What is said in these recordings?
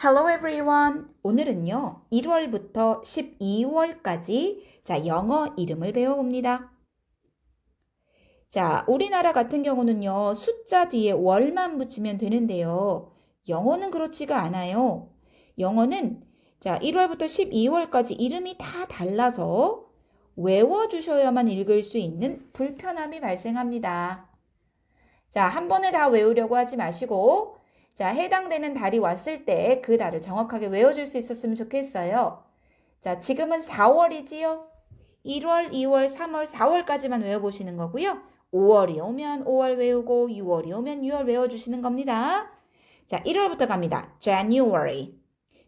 Hello everyone. 오늘은요, 1월부터 12월까지 자, 영어 이름을 배워봅니다. 자, 우리나라 같은 경우는요, 숫자 뒤에 월만 붙이면 되는데요. 영어는 그렇지가 않아요. 영어는 자, 1월부터 12월까지 이름이 다 달라서 외워주셔야만 읽을 수 있는 불편함이 발생합니다. 자, 한 번에 다 외우려고 하지 마시고 자, 해당되는 달이 왔을 때 그 달을 정확하게 외워줄 수 있었으면 좋겠어요. 자, 지금은 4월이지요. 1월, 2월, 3월, 4월까지만 외워보시는 거고요. 5월이 오면 5월 외우고 6월이 오면 6월 외워주시는 겁니다. 자, 1월부터 갑니다. January.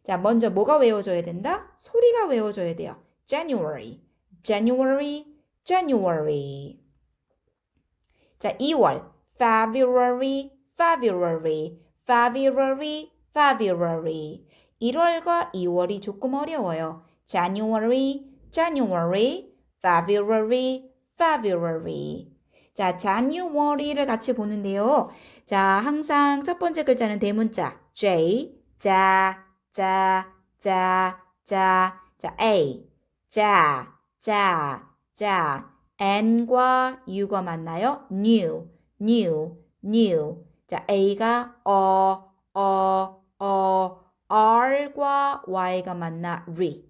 자, 먼저 뭐가 외워져야 된다? 소리가 외워져야 돼요. January, January, January. 자, 2월. February, February, February, February. 1월과 2월이 조금 어려워요. January, January, February, February. 자, January를 같이 보는데요. 자, 항상 첫 번째 글자는 대문자 J, 자, 자, 자, 자, 자, A, 자, 자, 자, N과 U가 만나요. New, new, new. 자, A가 어, 어, 어, R과 Y가 만나 리.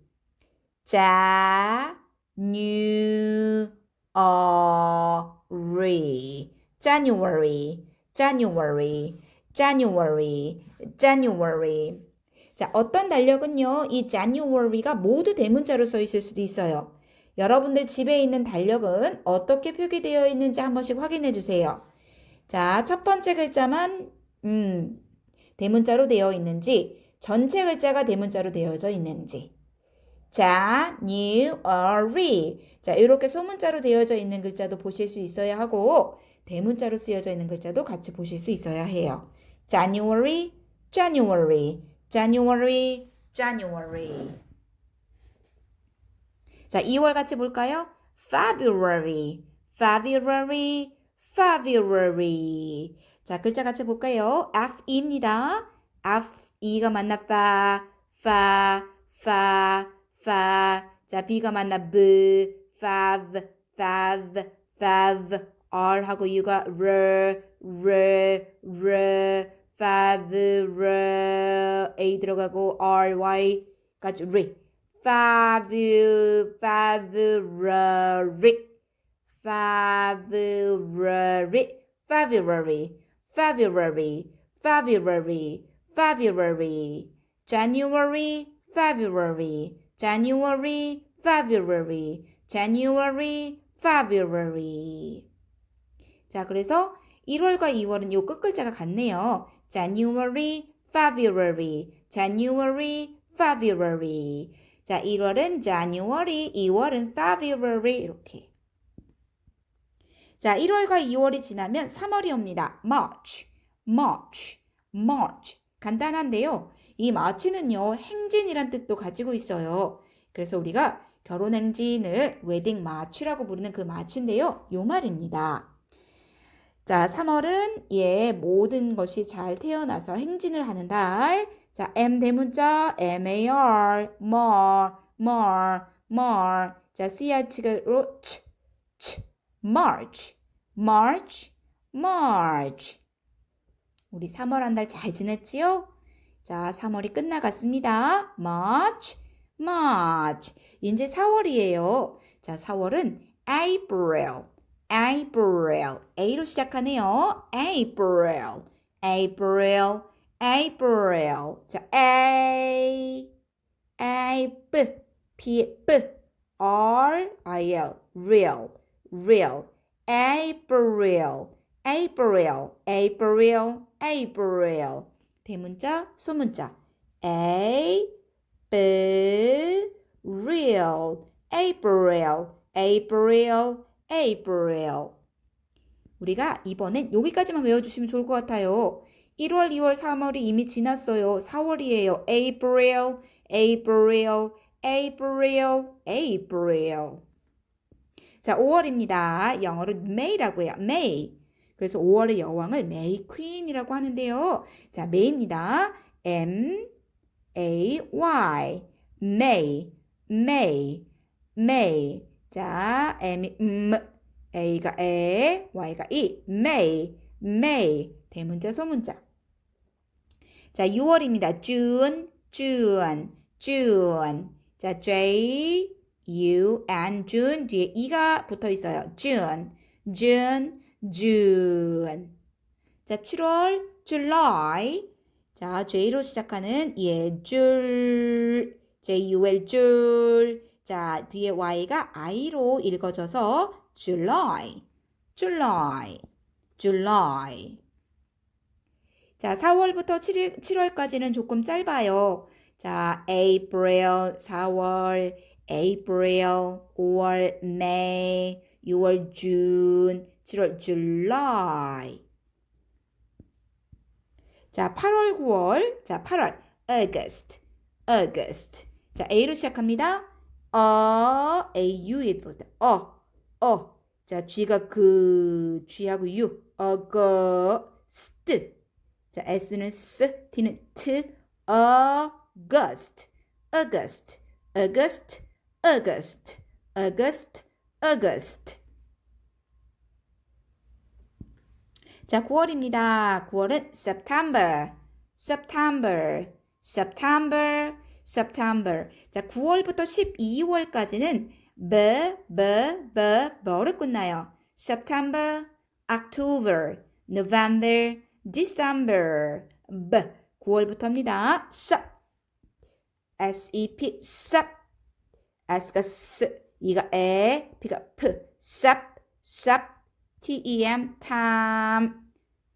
자, new, 어, 리. January, January, January, January. 자, 어떤 달력은요, 이 January가 모두 대문자로 써 있을 수도 있어요. 여러분들 집에 있는 달력은 어떻게 표기되어 있는지 한 번씩 확인해 주세요. 자, 첫 번째 글자만 음, 대문자로 되어 있는지 전체 글자가 대문자로 되어져 있는지 자, new, early. 자, 이렇게 소문자로 되어져 있는 글자도 보실 수 있어야 하고 대문자로 쓰여져 있는 글자도 같이 보실 수 있어야 해요. January, January, January, January. 자, 2월 같이 볼까요? February, February, February. 자, 글자 같이 볼까요? F입니다. F, E가 만나 fa, fa, fa, fa. 자, B가 만나 b, fav, fav, fav. R 하고 U가 r, r, r, fav, r. A 들어가고 R, Y까지 r. fav, February. February, February, February, February, February, January, February, January, February, January, February. 자, 그래서 1월과 2월은 요 끝글자가 같네요. January, February, January, February. 자, 1월은 January, 2월은 February 이렇게. 자, 1월과 2월이 지나면 3월이 옵니다. March, March, March. 간단한데요. 이 March는요, 행진이란 뜻도 가지고 있어요. 그래서 우리가 결혼 행진을 웨딩 March라고 부르는 그 March인데요. 요 말입니다. 자, 3월은 예, 모든 것이 잘 태어나서 행진을 하는 달. 자, M 대문자 M-A-R, more, more, more. 자, CH가 치, 치. March, March, March. 우리 3월 한 달 잘 지냈지요? 자, 3월이 끝나갔습니다. March, March. 이제 4월이에요. 자, 4월은 April, April. A로 시작하네요. April, April, April. 자, A, A, B, P, B, R, I, L, real. Real, April, April, April, April. 대문자, 소문자. A, B, real, April, April, April. 우리가 이번엔 여기까지만 외워주시면 좋을 것 같아요. 1월, 2월, 3월이 이미 지났어요. 4월이에요. April, April, April, April. 자, 5월입니다. 영어로 May라고 해요. May. 그래서 5월의 여왕을 May Queen이라고 하는데요. 자, May입니다. M, A, Y. May, May, May. 자, M이 음, A가 에, Y가 이. May, May. 대문자, 소문자. 자, 6월입니다. June, June, June. 자, J, U, and June 뒤에 E가 붙어 있어요. June, June, June. 자, 7월, July. 자, J로 시작하는 예, 줄, J-U-L, 줄. 자, 뒤에 Y가 I로 읽어져서 July, July, July. 자, 4월부터 7일, 7월까지는 조금 짧아요. 자, April, 4월, April, 5월, May, 6월, June, 7월, July. 자, 8월, 9월. 자, 8월, August, August. 자, A로 시작합니다. 어, A, U에 들어다. 어, 어. 자, G가 그, G하고 U. August. 자, S는 S, T는 T. August, August, August, August, August, August. 자, 9월입니다. 9월은 September, September, September, September. 자, 9월부터 12월까지는 b, b, b, 뭐로 끝나요? September, October, November, December, b. 9월부터입니다. sep, S-E-P, sep. S가 S, E가 에, P가 P, sep, sep. T-E-M, time,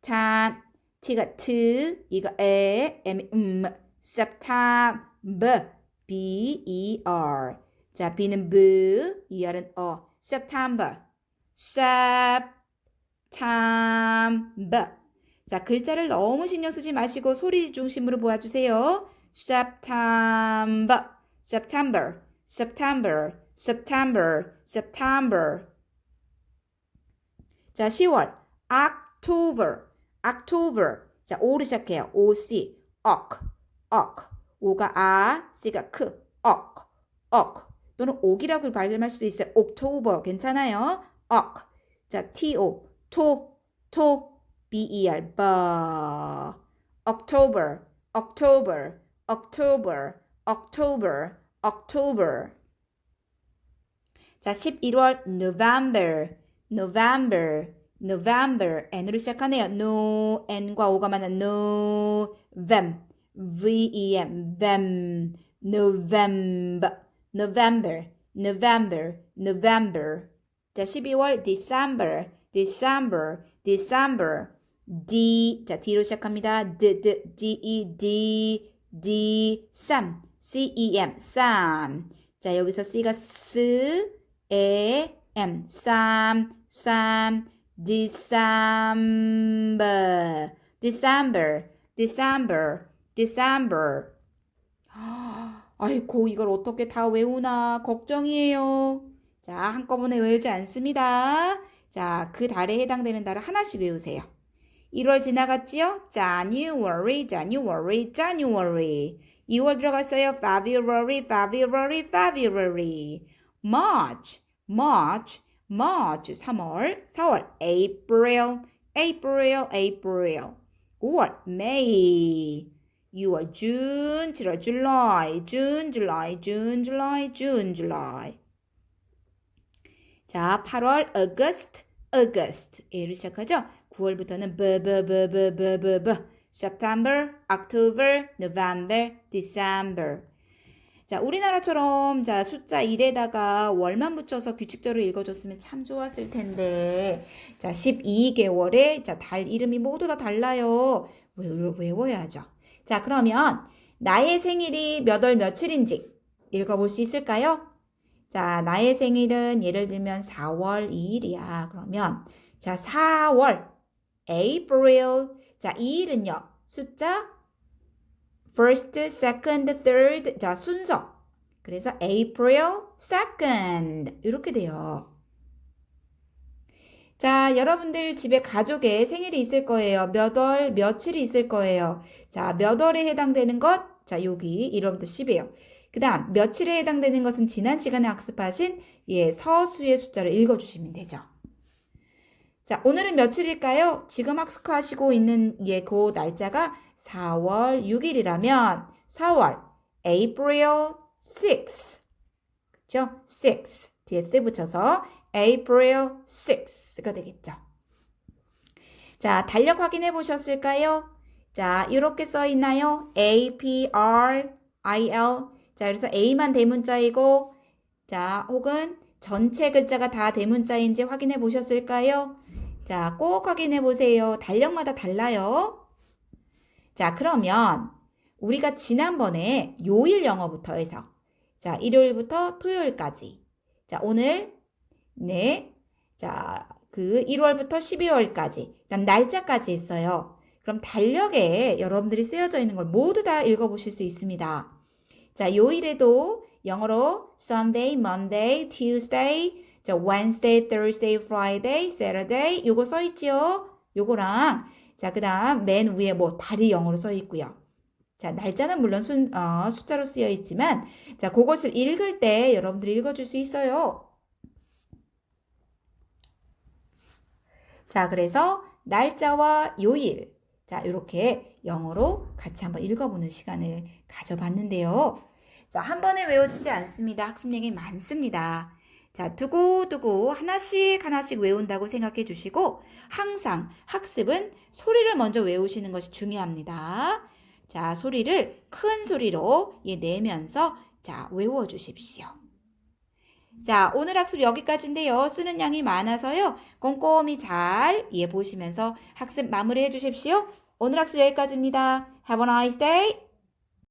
time. T가 T, E가 에, M이 음, September, B-E-R. 자, B는 B, ER은 어. September, September. 자, 글자를 너무 신경 쓰지 마시고 소리 중심으로 보아주세요. September, September, September, September, September. 자, 10월. October, October. 자, O로 시작해요. O-C, ok, ok. O가 아, C가 크, ok, ok. 또는 옥이라고 발음할 수도 있어요. October. 괜찮아요. ok. 자, T-O, 토, 토. B-E-R, 버. October, October, October, October, October. 자, 11월 November, November, November. N으로 시작하네요. No, N과 O가 만난 no, vem, V-E-M, vem, November, November, November, November. 자, 12월 December, December, December. D, 자, D로 시작합니다. D, D, D, E, D, D, Sam, C, E, M, Sam. 자, 여기서 C가 S, E, M, Sam, Sam, December, December, December, December. 아이고, 이걸 어떻게 다 외우나 걱정이에요. 자, 한꺼번에 외우지 않습니다. 자, 그 달에 해당되는 달을 하나씩 외우세요. 1월 지나갔지요? January, January, January. 2월 들어갔어요. February, February, February. March, March, March. 3월, 4월. April, April, April. 5월, May. 6월, June, 7월, July, June, July, June, July, June, July. 자, 8월, August, August. A로 시작하죠? 9월부터는 b, b, b, b, b, b, b. September, October, November, December. 자, 우리나라처럼 자, 숫자 1에다가 월만 붙여서 규칙적으로 읽어줬으면 참 좋았을 텐데. 자, 12개월에 자, 달 이름이 모두 다 달라요. 외워야죠. 자, 그러면 나의 생일이 몇 월 며칠인지 읽어볼 수 있을까요? 자, 나의 생일은 예를 들면 4월 2일이야. 그러면 자, 4월 April. 자, 2일은요. 숫자 first, second, third. 자, 순서. 그래서 April 2nd. 이렇게 돼요. 자, 여러분들 집에 가족의 생일이 있을 거예요. 몇 월, 며칠이 있을 거예요. 자, 몇 월에 해당되는 것? 자, 여기 1월부터 10이에요. 그 다음, 며칠에 해당되는 것은 지난 시간에 학습하신 예, 서수의 숫자를 읽어주시면 되죠. 자, 오늘은 며칠일까요? 지금 학습하시고 있는 예, 그 날짜가 4월 6일이라면 4월 April 6. 그죠? 6. 뒤에 스 붙여서 April 6가 되겠죠. 자, 달력 확인해 보셨을까요? 자, 이렇게 써 있나요? A, P, R, I, L. 자, 그래서 A만 대문자이고, 자, 혹은 전체 글자가 다 대문자인지 확인해 보셨을까요? 자, 꼭 확인해 보세요. 달력마다 달라요. 자, 그러면 우리가 지난번에 요일 영어부터 해서 자, 일요일부터 토요일까지 자, 오늘 네. 자, 그 1월부터 12월까지 그다음 날짜까지 있어요. 그럼 달력에 여러분들이 쓰여져 있는 걸 모두 다 읽어보실 수 있습니다. 자, 요일에도 영어로 Sunday, Monday, Tuesday, 자, Wednesday, Thursday, Friday, Saturday 요거 써 있지요. 요거랑 자, 그 다음 맨 위에 뭐 달이 영어로 써 있고요. 자, 날짜는 물론 순, 어, 숫자로 쓰여 있지만 자, 그것을 읽을 때 여러분들이 읽어줄 수 있어요. 자, 그래서 날짜와 요일. 자, 이렇게 영어로 같이 한번 읽어보는 시간을 가져봤는데요. 자, 한 번에 외워지지 않습니다. 학습량이 많습니다. 자, 두고두고 하나씩 하나씩 외운다고 생각해 주시고 항상 학습은 소리를 먼저 외우시는 것이 중요합니다. 자, 소리를 큰 소리로 예, 내면서 자, 외워 주십시오. 자, 오늘 학습 여기까지인데요. 쓰는 양이 많아서요. 꼼꼼히 잘 예, 보시면서 학습 마무리해 주십시오. 오늘 학습 여기까지입니다. Have a nice day.